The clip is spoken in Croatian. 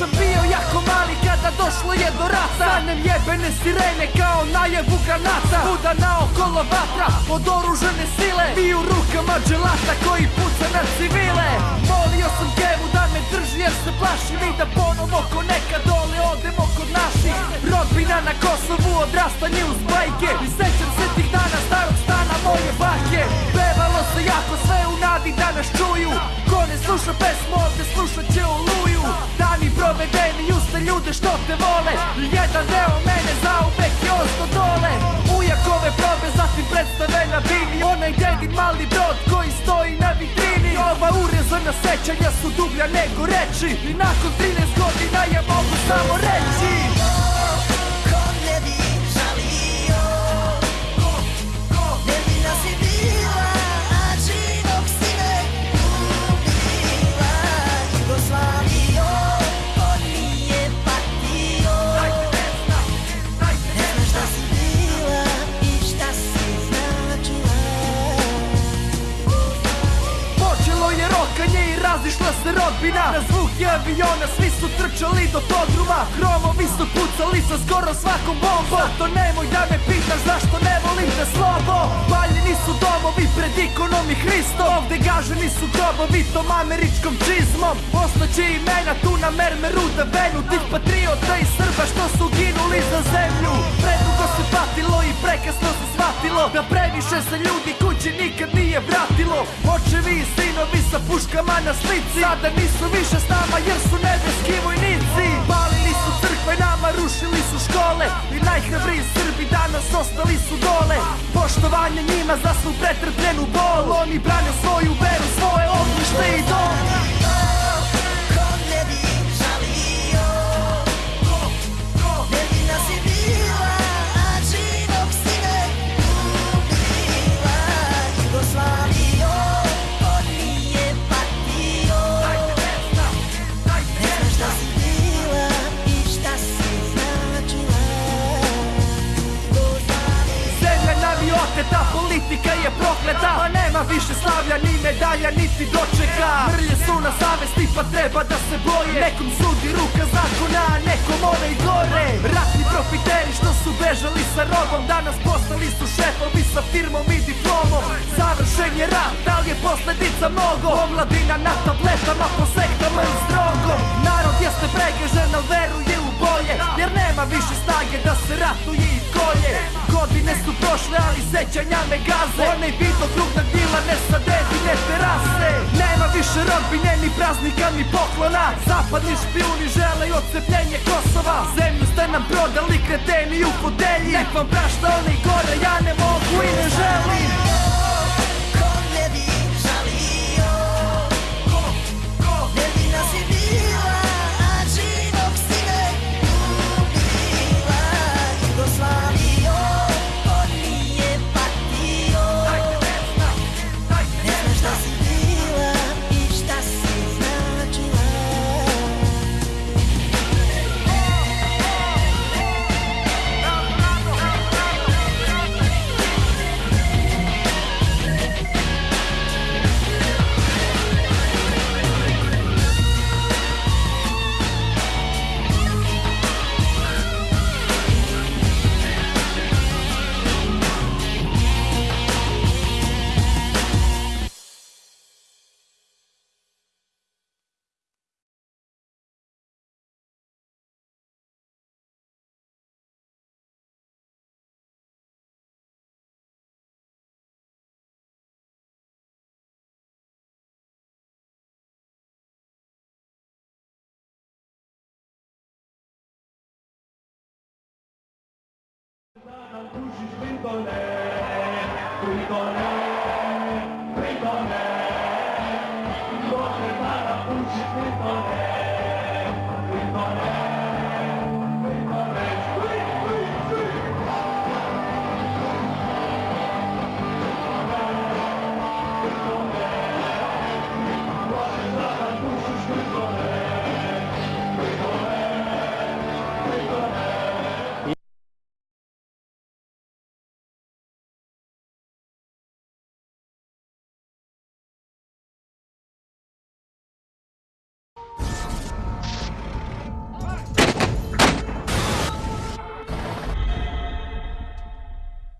sam bio jako mali kada došlo je do rata. Sanjem jebene sirene kao najevu granata. Buda naokolo vatra od oružene sile. Mi u rukama dželata koji puca na civile. Molio sam kevu da me drži jer se plašim I da ponovo ko nekad dole odemo kod naših. Rodbina na Kosovu odrastanje uz bajke. I ljude što te vole. I jedan deo mene zauvek je osto dole. Ujakove probe zatim predstave na bini Onaj dedin mali brod koji stoji na vitrini. Ova urezana sećanja su dublja nego reči. I nakon 13 godina ja mogu samo reći razišla se Na zvuk je aviona svi su trčali do podruma Hromovi su pucali sa skoro svakom bombom. Zato nemoj da me pitaš zašto ne volim te slobo. Paljeni su domovi pred ikonom i Hristom. Ovde gaženi su grobovi tom američkom čizmom. Ostaće imena tu na mermeru da venu Tih patriota i Srba što su ginuli sa puškama na slici. Sada nisu više s nama jer su nebeski vojnici. Palili su crkve, nama rušili su škole. I najhrabriji Srbi danas ostali su dole. Poštovanje njima za svu pretrpljenu bol Oni brane svoju veru, svoje ognjište i dom više slavlja, ni medalja, niti dočeka. Mrlje su na savesti, pa treba da se boje. Nekom sudi ruka zakona, a nekom onaj gore. Ratni profiteri što su bežali sa robom Danas postali su šefovi sa firmom i diplomom. Završen je rat, da li je posledica mnogo? Omladina na tabletama, po sektama i strogom Narod jeste pregažen, al veruje nema više snage da se ratuje i kolje. Godine su prošle, ali sećanja me gaze. Onaj video krug na dilane sa dedine terase Nema više rodbine, ni praznika, ni poklona. Zapadni špijuni žele i odcepljenje Kosova. Zemlju ste nam prodali, kreteni u fotelji. Nek vam prašta onaj gore, ja ne mogu i ne želim Bye.